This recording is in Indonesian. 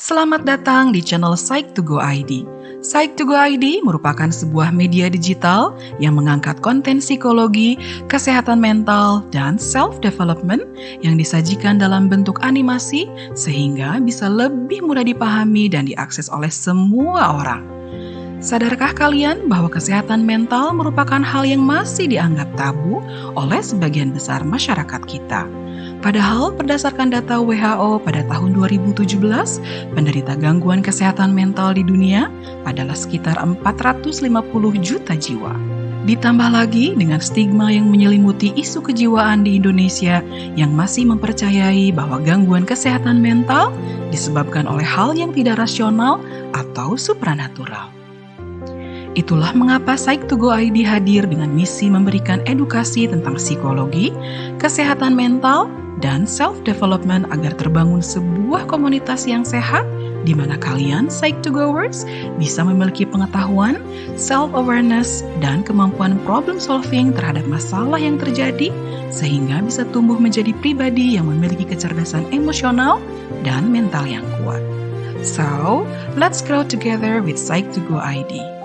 Selamat datang di channel Psych to Go ID. Psych to Go ID merupakan sebuah media digital yang mengangkat konten psikologi, kesehatan mental, dan self-development yang disajikan dalam bentuk animasi sehingga bisa lebih mudah dipahami dan diakses oleh semua orang. Sadarkah kalian bahwa kesehatan mental merupakan hal yang masih dianggap tabu oleh sebagian besar masyarakat kita? Padahal berdasarkan data WHO pada tahun 2017, penderita gangguan kesehatan mental di dunia adalah sekitar 450 juta jiwa. Ditambah lagi dengan stigma yang menyelimuti isu kejiwaan di Indonesia yang masih mempercayai bahwa gangguan kesehatan mental disebabkan oleh hal yang tidak rasional atau supranatural. Itulah mengapa Psych to Go ID hadir dengan misi memberikan edukasi tentang psikologi, kesehatan mental, dan self-development agar terbangun sebuah komunitas yang sehat di mana kalian Psych to Goers bisa memiliki pengetahuan, self-awareness, dan kemampuan problem solving terhadap masalah yang terjadi sehingga bisa tumbuh menjadi pribadi yang memiliki kecerdasan emosional dan mental yang kuat. So, let's grow together with Psych to Go ID.